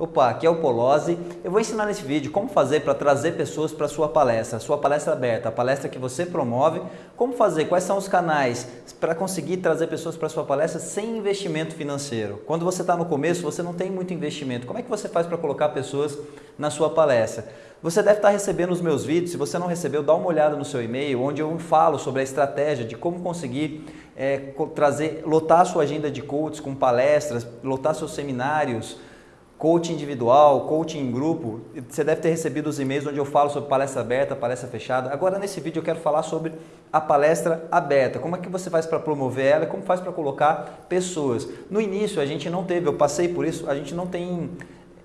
Opa, aqui é o Polozzi. Eu vou ensinar nesse vídeo como fazer para trazer pessoas para sua palestra, sua palestra aberta, a palestra que você promove, como fazer, quais são os canais para conseguir trazer pessoas para sua palestra sem investimento financeiro. Quando você está no começo, você não tem muito investimento. Como é que você faz para colocar pessoas na sua palestra? Você deve estar recebendo os meus vídeos, se você não recebeu, dá uma olhada no seu e-mail, onde eu falo sobre a estratégia de como conseguir é, trazer, lotar a sua agenda de coaches com palestras, lotar seus seminários, coaching individual, coaching em grupo, você deve ter recebido os e-mails onde eu falo sobre palestra aberta, palestra fechada. Agora nesse vídeo eu quero falar sobre a palestra aberta, como é que você faz para promover ela, como faz para colocar pessoas. No início a gente não teve, eu passei por isso, a gente não tem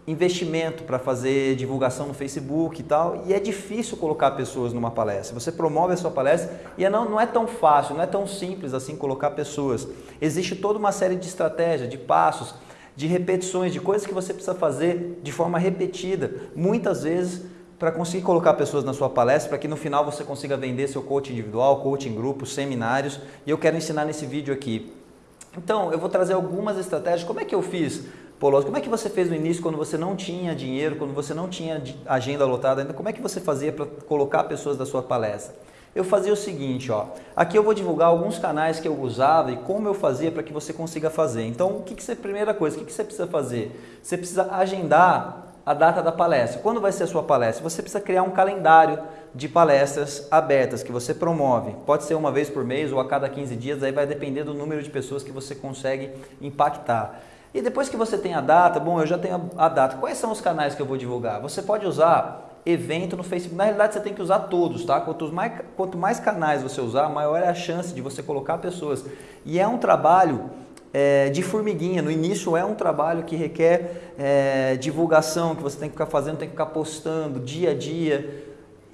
investimento para fazer divulgação no Facebook e tal, e é difícil colocar pessoas numa palestra. Você promove a sua palestra e é não, não é tão fácil, não é tão simples assim colocar pessoas. Existe toda uma série de estratégias, de passos, de repetições, de coisas que você precisa fazer de forma repetida, muitas vezes para conseguir colocar pessoas na sua palestra, para que no final você consiga vender seu coaching individual, coaching grupo, seminários, e eu quero ensinar nesse vídeo aqui. Então, eu vou trazer algumas estratégias. Como é que eu fiz? Pô, como é que você fez no início quando você não tinha dinheiro, quando você não tinha agenda lotada ainda? Como é que você fazia para colocar pessoas da sua palestra? Eu fazia o seguinte, ó. Aqui eu vou divulgar alguns canais que eu usava e como eu fazia para que você consiga fazer. Então, o que, que você, primeira coisa, o que, que você precisa fazer? Você precisa agendar a data da palestra. Quando vai ser a sua palestra? Você precisa criar um calendário de palestras abertas que você promove. Pode ser uma vez por mês ou a cada 15 dias, aí vai depender do número de pessoas que você consegue impactar. E depois que você tem a data, bom, eu já tenho a data, quais são os canais que eu vou divulgar? Você pode usar evento no Facebook. Na realidade, você tem que usar todos, tá? Quanto mais, quanto mais canais você usar, maior é a chance de você colocar pessoas. E é um trabalho é, de formiguinha. No início é um trabalho que requer é, divulgação, que você tem que ficar fazendo, tem que ficar postando dia a dia.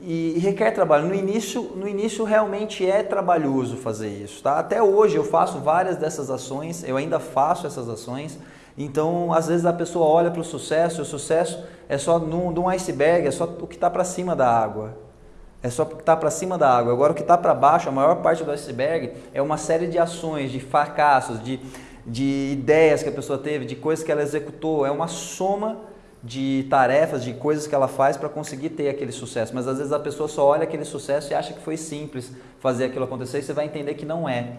E, requer trabalho. No início, no início realmente é trabalhoso fazer isso. Tá? Até hoje eu faço várias dessas ações, eu ainda faço essas ações. Então, às vezes a pessoa olha para o sucesso, o sucesso é só num, num iceberg, é só o que está para cima da água. É só o que está para cima da água. Agora, o que está para baixo, a maior parte do iceberg, é uma série de ações, de fracassos, de, de ideias que a pessoa teve, de coisas que ela executou. É uma soma de tarefas, de coisas que ela faz para conseguir ter aquele sucesso. Mas às vezes a pessoa só olha aquele sucesso e acha que foi simples fazer aquilo acontecer e você vai entender que não é.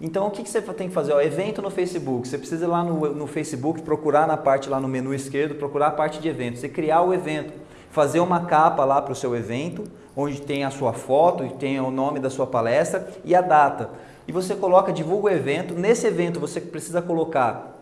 Então, o que, que você tem que fazer? Ó, evento no Facebook. Você precisa ir lá no, no Facebook, procurar na parte lá no menu esquerdo, procurar a parte de evento. Você criar o evento, fazer uma capa lá para o seu evento, onde tem a sua foto, tem o nome da sua palestra e a data. E você coloca, divulga o evento. Nesse evento, você precisa colocar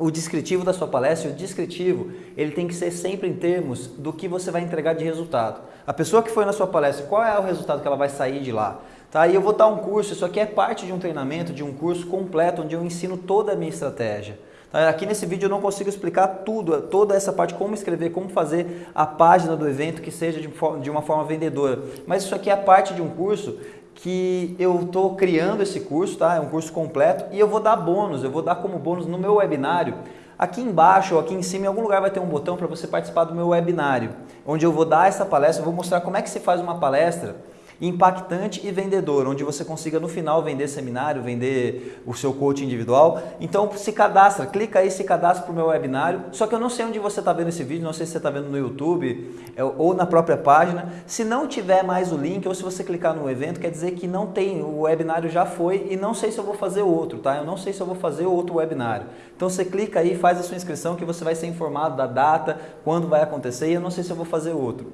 o descritivo da sua palestra, o descritivo, ele tem que ser sempre em termos do que você vai entregar de resultado. A pessoa que foi na sua palestra, qual é o resultado que ela vai sair de lá? Tá? E eu vou dar um curso, isso aqui é parte de um treinamento, de um curso completo, onde eu ensino toda a minha estratégia. Tá? Aqui nesse vídeo eu não consigo explicar tudo, toda essa parte, como escrever, como fazer a página do evento que seja de, de uma forma vendedora. Mas isso aqui é parte de um curso que eu estou criando esse curso, tá? é um curso completo, e eu vou dar bônus, eu vou dar como bônus no meu webinário. Aqui embaixo ou aqui em cima, em algum lugar vai ter um botão para você participar do meu webinário, onde eu vou dar essa palestra, vou mostrar como é que se faz uma palestra impactante e vendedor, onde você consiga no final vender seminário, vender o seu coaching individual. Então se cadastra, clica aí, se cadastra para o meu webinário. Só que eu não sei onde você está vendo esse vídeo, não sei se você está vendo no YouTube é, ou na própria página. Se não tiver mais o link ou se você clicar no evento, quer dizer que não tem, o webinário já foi e não sei se eu vou fazer outro, tá? Eu não sei se eu vou fazer outro webinário. Então você clica aí, faz a sua inscrição que você vai ser informado da data, quando vai acontecer e eu não sei se eu vou fazer outro.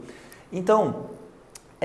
Então,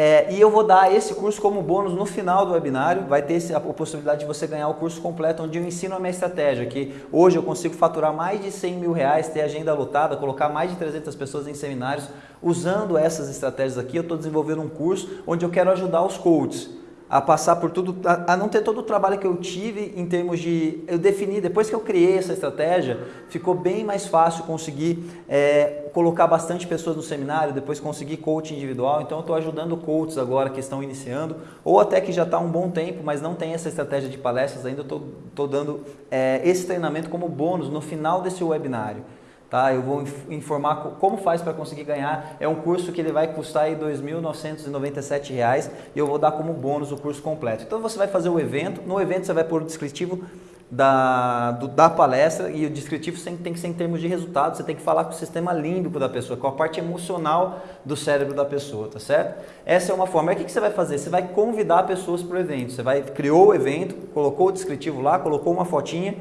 é, e eu vou dar esse curso como bônus no final do webinário, vai ter a possibilidade de você ganhar o curso completo, onde eu ensino a minha estratégia, que hoje eu consigo faturar mais de 100 mil reais, ter agenda lotada, colocar mais de 300 pessoas em seminários, usando essas estratégias aqui, eu estou desenvolvendo um curso onde eu quero ajudar os coaches a passar por tudo, a, a, não ter todo o trabalho que eu tive em termos de, eu defini, depois que eu criei essa estratégia, ficou bem mais fácil conseguir é, colocar bastante pessoas no seminário, depois conseguir coaching individual, então eu estou ajudando coaches agora que estão iniciando, ou até que já está um bom tempo, mas não tem essa estratégia de palestras ainda, estou dando é, esse treinamento como bônus no final desse webinário. Tá? Eu vou informar como faz para conseguir ganhar. É um curso que ele vai custar R$ 2.997 e eu vou dar como bônus o curso completo. Então você vai fazer o evento, no evento você vai pôr o descritivo da, do, da palestra e o descritivo tem que ser em termos de resultado, você tem que falar com o sistema límbico da pessoa, com a parte emocional do cérebro da pessoa, tá certo? Essa é uma forma. Aí o que, que você vai fazer? Você vai convidar pessoas para o evento. Você vai, criou o evento, colocou o descritivo lá, colocou uma fotinha,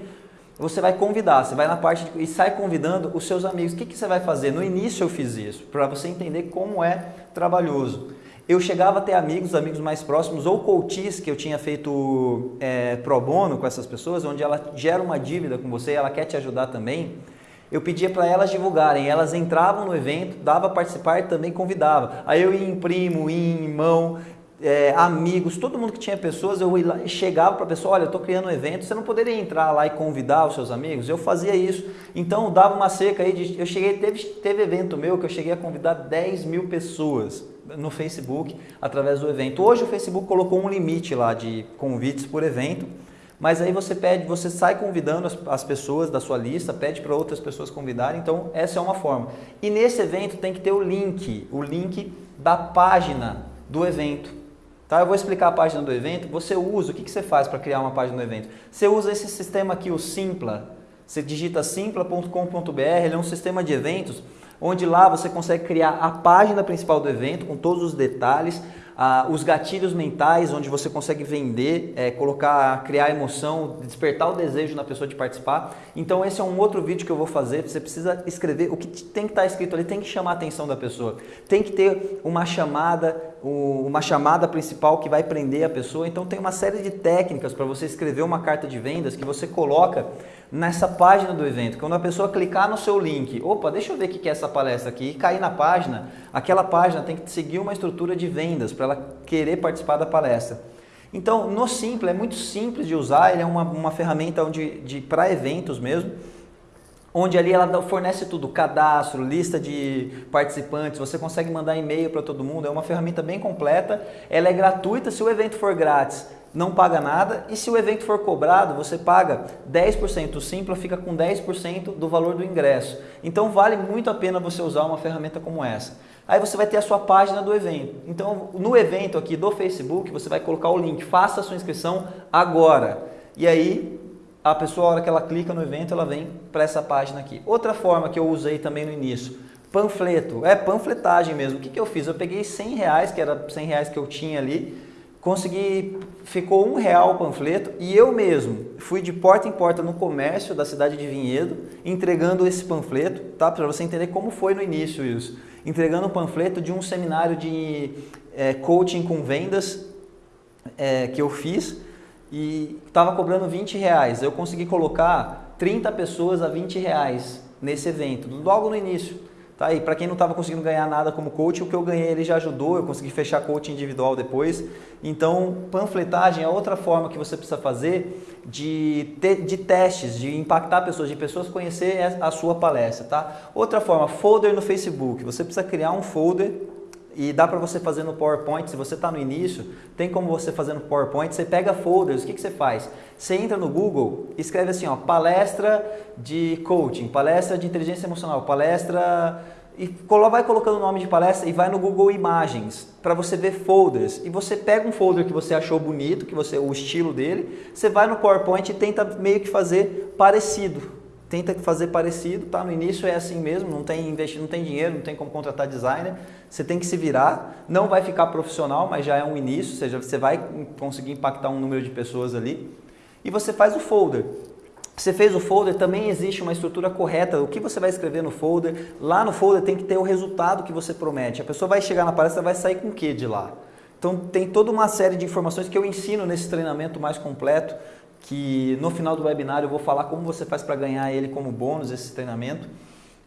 você vai convidar, você vai na parte de, e sai convidando os seus amigos. O que, que você vai fazer? No início eu fiz isso, para você entender como é trabalhoso eu chegava a ter amigos, amigos mais próximos, ou coaches que eu tinha feito é, pro bono com essas pessoas, onde ela gera uma dívida com você e ela quer te ajudar também. Eu pedia para elas divulgarem, elas entravam no evento, dava participar e também convidava. Aí eu ia em primo, ia em é, amigos, todo mundo que tinha pessoas, eu chegava para a pessoa, olha, eu estou criando um evento, você não poderia entrar lá e convidar os seus amigos? Eu fazia isso. Então, dava uma seca aí, de, eu cheguei, teve, teve evento meu que eu cheguei a convidar 10 mil pessoas no Facebook através do evento. Hoje o Facebook colocou um limite lá de convites por evento, mas aí você pede, você sai convidando as, as pessoas da sua lista, pede para outras pessoas convidarem, então essa é uma forma. E nesse evento tem que ter o link, o link da página do evento. Tá? Eu vou explicar a página do evento, você usa, o que, que você faz para criar uma página do evento? Você usa esse sistema aqui, o Simpla, você digita simpla.com.br, ele é um sistema de eventos onde lá você consegue criar a página principal do evento com todos os detalhes, ah, os gatilhos mentais, onde você consegue vender, é, colocar, criar emoção, despertar o desejo na pessoa de participar. Então esse é um outro vídeo que eu vou fazer. Você precisa escrever o que tem que estar escrito ali, tem que chamar a atenção da pessoa, tem que ter uma chamada, uma chamada principal que vai prender a pessoa. Então tem uma série de técnicas para você escrever uma carta de vendas que você coloca nessa página do evento. Quando a pessoa clicar no seu link, opa, deixa eu ver o que é essa palestra aqui, e cair na página, aquela página tem que seguir uma estrutura de vendas para ela querer participar da palestra. Então, no Simples, é muito simples de usar, ele é uma, uma ferramenta onde, de, para eventos mesmo, onde ali ela fornece tudo, cadastro, lista de participantes, você consegue mandar e-mail para todo mundo, é uma ferramenta bem completa, ela é gratuita se o evento for grátis não paga nada e se o evento for cobrado, você paga 10%, o Simpla fica com 10% do valor do ingresso. Então vale muito a pena você usar uma ferramenta como essa. Aí você vai ter a sua página do evento. Então no evento aqui do Facebook, você vai colocar o link, faça a sua inscrição agora. E aí a pessoa, a hora que ela clica no evento, ela vem para essa página aqui. Outra forma que eu usei também no início, panfleto, é panfletagem mesmo. O que, que eu fiz? Eu peguei 100 reais, que era 100 reais que eu tinha ali, consegui, ficou um real o panfleto e eu mesmo fui de porta em porta no comércio da cidade de Vinhedo entregando esse panfleto, tá? Para você entender como foi no início isso. Entregando o panfleto de um seminário de é, coaching com vendas é, que eu fiz e estava cobrando 20 reais. Eu consegui colocar 30 pessoas a 20 reais nesse evento, logo no início. Tá? E para quem não estava conseguindo ganhar nada como coach, o que eu ganhei ele já ajudou, eu consegui fechar coach individual depois. Então, panfletagem é outra forma que você precisa fazer de, te, de testes, de impactar pessoas, de pessoas conhecer a sua palestra. Tá? Outra forma, folder no Facebook. Você precisa criar um folder e dá para você fazer no PowerPoint, se você está no início, tem como você fazer no PowerPoint, você pega folders, o que, que você faz? Você entra no Google, escreve assim, ó, palestra de coaching, palestra de inteligência emocional, palestra e vai colocando o nome de palestra e vai no Google Imagens para você ver folders. E você pega um folder que você achou bonito, que você o estilo dele, você vai no PowerPoint e tenta meio que fazer parecido tenta fazer parecido, tá? No início é assim mesmo, não tem investir, não tem dinheiro, não tem como contratar designer, você tem que se virar, não vai ficar profissional, mas já é um início, ou seja, você vai conseguir impactar um número de pessoas ali. E você faz o folder. Você fez o folder, também existe uma estrutura correta. O que você vai escrever no folder? Lá no folder tem que ter o resultado que você promete. A pessoa vai chegar na palestra, vai sair com o que de lá? Então tem toda uma série de informações que eu ensino nesse treinamento mais completo que no final do webinar eu vou falar como você faz para ganhar ele como bônus, esse treinamento.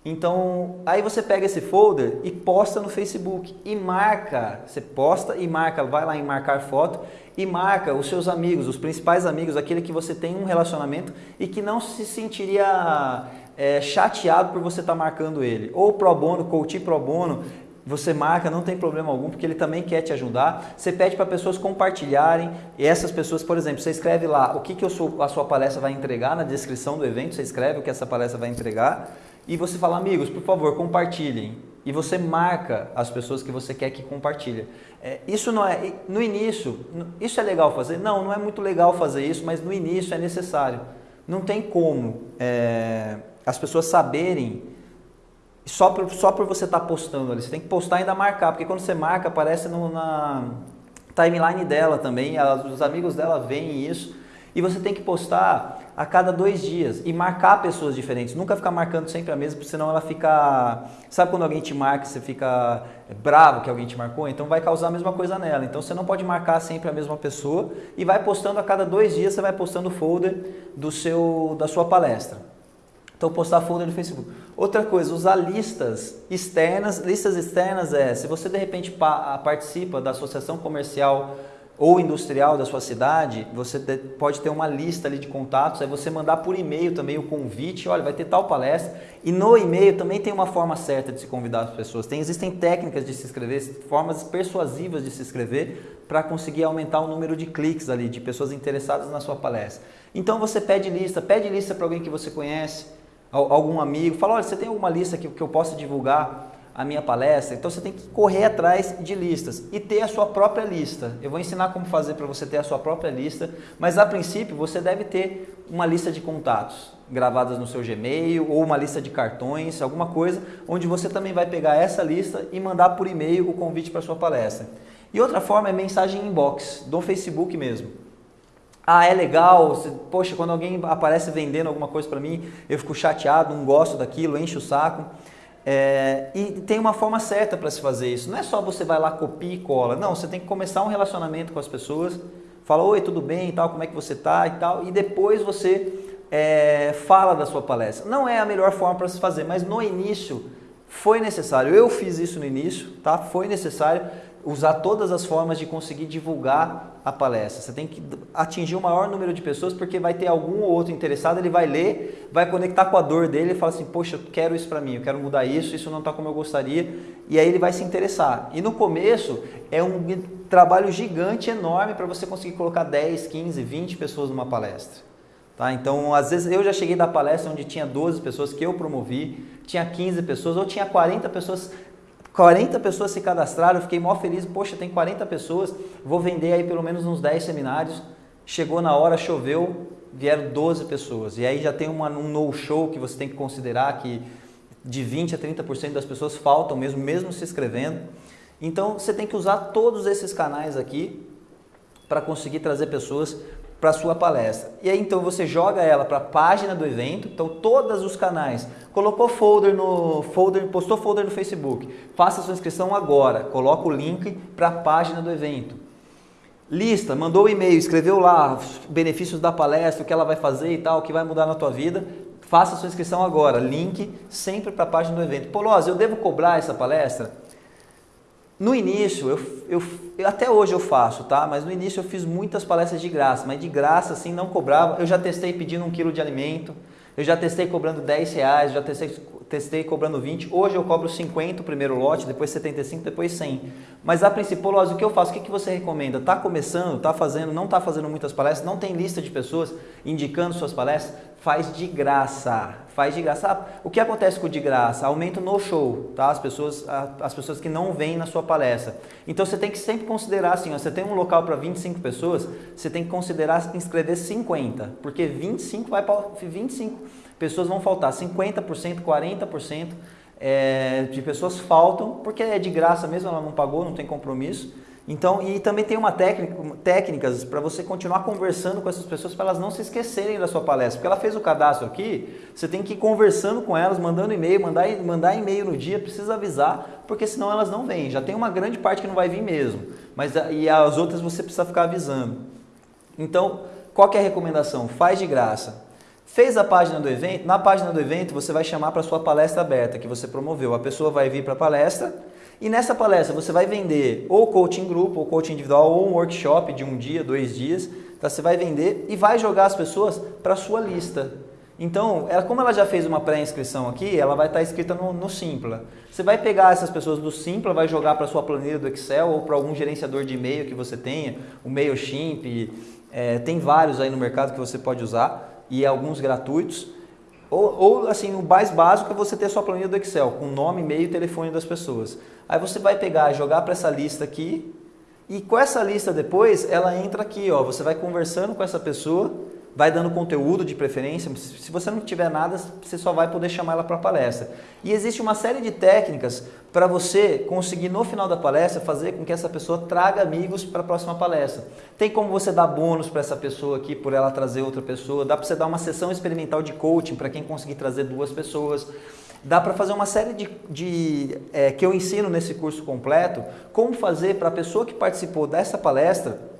Então, aí você pega esse folder e posta no Facebook e marca, você posta e marca, vai lá em marcar foto e marca os seus amigos, os principais amigos, aquele que você tem um relacionamento e que não se sentiria é, chateado por você estar tá marcando ele. Ou pro bono, coach pro bono, você marca, não tem problema algum, porque ele também quer te ajudar. Você pede para pessoas compartilharem, e essas pessoas, por exemplo, você escreve lá o que, que sou, a sua palestra vai entregar na descrição do evento, você escreve o que essa palestra vai entregar, e você fala, amigos, por favor, compartilhem. E você marca as pessoas que você quer que compartilhem. É, isso não é, no início, isso é legal fazer? Não, não é muito legal fazer isso, mas no início é necessário. não tem como é, as pessoas saberem só por, só por você estar tá postando ali. Você tem que postar e ainda marcar, porque quando você marca, aparece no, na timeline dela também, os amigos dela veem isso. E você tem que postar a cada dois dias e marcar pessoas diferentes. Nunca ficar marcando sempre a mesma, porque senão ela fica. Sabe quando alguém te marca, você fica bravo que alguém te marcou? Então vai causar a mesma coisa nela. Então você não pode marcar sempre a mesma pessoa e vai postando a cada dois dias, você vai postando o folder do seu, da sua palestra. Então postar folder no Facebook. Outra coisa, usar listas externas. Listas externas é se você de repente participa da associação comercial ou industrial da sua cidade, você pode ter uma lista ali de contatos, aí você mandar por e-mail também o convite, olha, vai ter tal palestra, e no e-mail também tem uma forma certa de se convidar as pessoas. Tem, existem técnicas de se inscrever, formas persuasivas de se inscrever para conseguir aumentar o número de cliques ali, de pessoas interessadas na sua palestra. Então você pede lista, pede lista para alguém que você conhece, algum amigo, fala, olha, você tem alguma lista que, que eu possa divulgar? a minha palestra, então você tem que correr atrás de listas e ter a sua própria lista. Eu vou ensinar como fazer para você ter a sua própria lista, mas a princípio você deve ter uma lista de contatos gravadas no seu Gmail ou uma lista de cartões, alguma coisa, onde você também vai pegar essa lista e mandar por e-mail o convite para sua palestra. E outra forma é mensagem inbox, do Facebook mesmo. Ah, é legal, poxa, quando alguém aparece vendendo alguma coisa para mim, eu fico chateado, não gosto daquilo, encho o saco. É, e tem uma forma certa para se fazer isso. Não é só você vai lá, copia e cola. Não, você tem que começar um relacionamento com as pessoas. Fala, oi, tudo bem e tal, como é que você tá e tal. E depois você é, fala da sua palestra. Não é a melhor forma para se fazer, mas no início foi necessário. Eu fiz isso no início, tá? Foi necessário usar todas as formas de conseguir divulgar a palestra. Você tem que atingir o maior número de pessoas porque vai ter algum ou outro interessado, ele vai ler, vai conectar com a dor dele e fala assim, poxa, eu quero isso para mim, eu quero mudar isso, isso não está como eu gostaria, e aí ele vai se interessar. E no começo é um trabalho gigante, enorme para você conseguir colocar 10, 15, 20 pessoas numa palestra. Tá? Então, às vezes eu já cheguei da palestra onde tinha 12 pessoas que eu promovi, tinha 15 pessoas ou tinha 40 pessoas 40 pessoas se cadastraram, eu fiquei mó feliz, poxa, tem 40 pessoas, vou vender aí pelo menos uns 10 seminários. Chegou na hora, choveu, vieram 12 pessoas. E aí já tem uma, um no-show que você tem que considerar que de 20 a 30% das pessoas faltam mesmo, mesmo se inscrevendo. Então você tem que usar todos esses canais aqui para conseguir trazer pessoas para a sua palestra. E aí então você joga ela para a página do evento, então todos os canais, colocou folder no folder, postou folder no Facebook, faça sua inscrição agora, coloca o link para a página do evento. Lista, mandou o um e-mail, escreveu lá benefícios da palestra, o que ela vai fazer e tal, o que vai mudar na tua vida, faça sua inscrição agora, link sempre para a página do evento. Polose, eu devo cobrar essa palestra? No início, eu, eu, eu, até hoje eu faço, tá? Mas no início eu fiz muitas palestras de graça, mas de graça assim não cobrava. Eu já testei pedindo um quilo de alimento, eu já testei cobrando 10 reais, já testei, testei cobrando 20. Hoje eu cobro 50 o primeiro lote, depois 75, depois 100. Mas a principal, o que eu faço? O que, que você recomenda? Tá começando, tá fazendo, não tá fazendo muitas palestras, não tem lista de pessoas indicando suas palestras? Faz de graça faz de graça. O que acontece com o de graça? Aumento no show, tá? As pessoas, as pessoas que não vêm na sua palestra. Então você tem que sempre considerar assim, ó, você tem um local para 25 pessoas, você tem que considerar inscrever 50, porque 25 vai para 25 pessoas vão faltar, 50%, 40% é, de pessoas faltam, porque é de graça mesmo, ela não pagou, não tem compromisso. Então, e também tem uma técnica, técnicas para você continuar conversando com essas pessoas para elas não se esquecerem da sua palestra. Porque ela fez o cadastro aqui, você tem que ir conversando com elas, mandando e-mail, mandar, mandar e-mail no dia, precisa avisar, porque senão elas não vêm. Já tem uma grande parte que não vai vir mesmo, mas e as outras você precisa ficar avisando. Então, qual é a recomendação? Faz de graça. Fez a página do evento, na página do evento você vai chamar para sua palestra aberta que você promoveu. A pessoa vai vir para a palestra e nessa palestra você vai vender ou coaching grupo, ou coaching individual, ou um workshop de um dia, dois dias. Tá? Você vai vender e vai jogar as pessoas para sua lista. Então, ela, como ela já fez uma pré-inscrição aqui, ela vai estar tá escrita no, no Simpla. Você vai pegar essas pessoas do Simpla, vai jogar para sua planilha do Excel ou para algum gerenciador de e-mail que você tenha, o MailChimp, é, tem vários aí no mercado que você pode usar e alguns gratuitos. Ou, ou, assim, o mais básico é você ter sua planilha do Excel, com nome, e-mail e telefone das pessoas. Aí você vai pegar, jogar para essa lista aqui, e com essa lista depois, ela entra aqui, ó, você vai conversando com essa pessoa, vai dando conteúdo de preferência. Se você não tiver nada, você só vai poder chamar ela para palestra. E existe uma série de técnicas para você conseguir no final da palestra fazer com que essa pessoa traga amigos para a próxima palestra. Tem como você dar bônus para essa pessoa aqui por ela trazer outra pessoa, dá para você dar uma sessão experimental de coaching para quem conseguir trazer duas pessoas. Dá para fazer uma série de, de é, que eu ensino nesse curso completo, como fazer para a pessoa que participou dessa palestra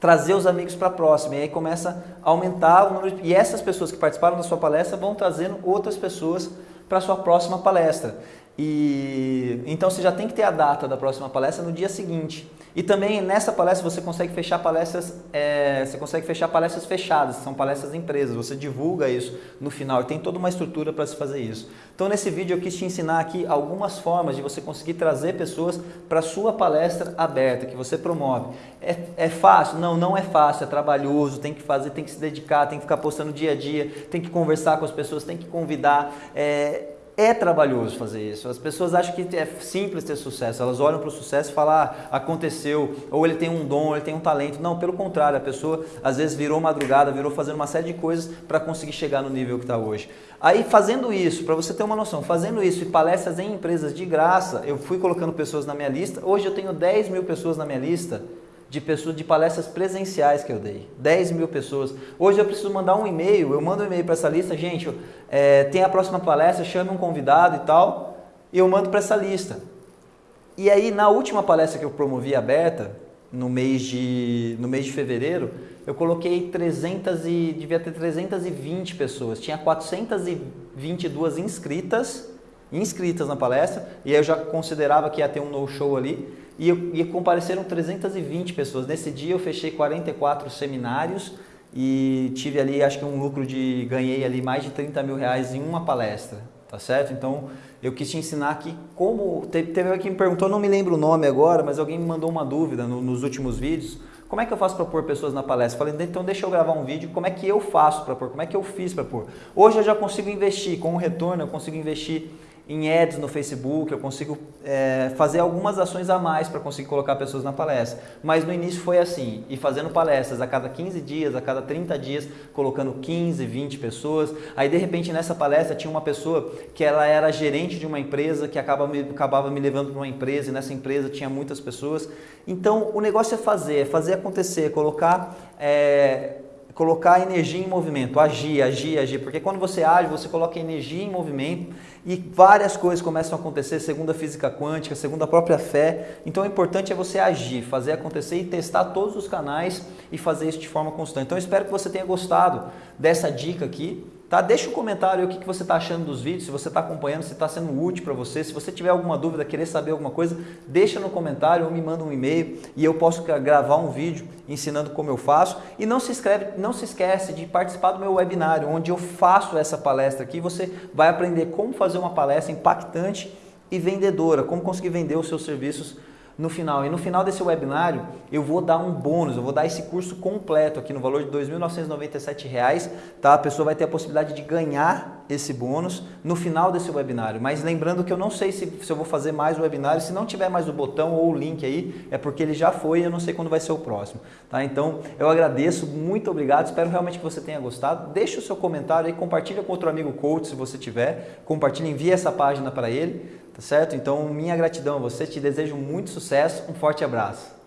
trazer os amigos para próxima. E aí começa a aumentar o número de... E essas pessoas que participaram da sua palestra vão trazendo outras pessoas para a sua próxima palestra. E então você já tem que ter a data da próxima palestra no dia seguinte. E também nessa palestra você consegue fechar palestras, é, você consegue fechar palestras fechadas, são palestras empresas. Você divulga isso no final e tem toda uma estrutura para se fazer isso. Então nesse vídeo eu quis te ensinar aqui algumas formas de você conseguir trazer pessoas para sua palestra aberta que você promove. É, é fácil? Não, não é fácil. É trabalhoso. Tem que fazer, tem que se dedicar, tem que ficar postando dia a dia, tem que conversar com as pessoas, tem que convidar. É, é trabalhoso fazer isso. As pessoas acham que é simples ter sucesso. Elas olham para o sucesso e falam, ah, aconteceu, ou ele tem um dom, ou ele tem um talento. Não, pelo contrário, a pessoa às vezes virou madrugada, virou fazendo uma série de coisas para conseguir chegar no nível que está hoje. Aí fazendo isso, para você ter uma noção, fazendo isso e palestras em empresas de graça, eu fui colocando pessoas na minha lista. Hoje eu tenho 10 mil pessoas na minha lista de pessoas de palestras presenciais que eu dei. 10 mil pessoas. Hoje eu preciso mandar um e-mail, eu mando um e-mail para essa lista, gente, é, tem a próxima palestra, chame um convidado e tal, e eu mando para essa lista. E aí na última palestra que eu promovi aberta, no mês de, no mês de fevereiro, eu coloquei 300 e devia ter 320 pessoas. Tinha 422 inscritas, inscritas na palestra, e eu já considerava que ia ter um no-show ali e, e compareceram 320 pessoas. Nesse dia eu fechei 44 seminários e tive ali, acho que um lucro de, ganhei ali mais de 30 mil reais em uma palestra, tá certo? Então, eu quis te ensinar aqui como, teve, teve alguém que me perguntou, não me lembro o nome agora, mas alguém me mandou uma dúvida no, nos últimos vídeos, como é que eu faço para pôr pessoas na palestra? Falei, então deixa eu gravar um vídeo, como é que eu faço para pôr, como é que eu fiz para pôr. Hoje eu já consigo investir, com o retorno eu consigo investir em ads no Facebook, eu consigo é, fazer algumas ações a mais para conseguir colocar pessoas na palestra. Mas no início foi assim, e fazendo palestras a cada 15 dias, a cada 30 dias, colocando 15, 20 pessoas. Aí de repente nessa palestra tinha uma pessoa que ela era gerente de uma empresa, que acaba me, acabava me levando para uma empresa, e nessa empresa tinha muitas pessoas. Então o negócio é fazer, é fazer acontecer, colocar... É, colocar energia em movimento, agir, agir, agir, porque quando você age, você coloca energia em movimento e várias coisas começam a acontecer segundo a física quântica, segundo a própria fé. Então o importante é você agir, fazer acontecer e testar todos os canais e fazer isso de forma constante. Então espero que você tenha gostado dessa dica aqui. Tá? Deixa um comentário o que, que você está achando dos vídeos, se você está acompanhando, se está sendo útil para você. Se você tiver alguma dúvida, querer saber alguma coisa, deixa no comentário ou me manda um e-mail e eu posso gravar um vídeo ensinando como eu faço. E não se, inscreve, não se esquece de participar do meu webinário, onde eu faço essa palestra aqui. Você vai aprender como fazer uma palestra impactante e vendedora, como conseguir vender os seus serviços no final. E no final desse webinário eu vou dar um bônus, eu vou dar esse curso completo aqui no valor de R$ 2.997, tá? A pessoa vai ter a possibilidade de ganhar esse bônus no final desse webinário. Mas lembrando que eu não sei se, se eu vou fazer mais webinário, se não tiver mais o botão ou o link aí, é porque ele já foi e eu não sei quando vai ser o próximo, tá? Então eu agradeço, muito obrigado, espero realmente que você tenha gostado. Deixa o seu comentário aí, compartilha com outro amigo coach se você tiver, compartilha, envia essa página para ele tá certo? Então, minha gratidão a você, te desejo muito sucesso, um forte abraço.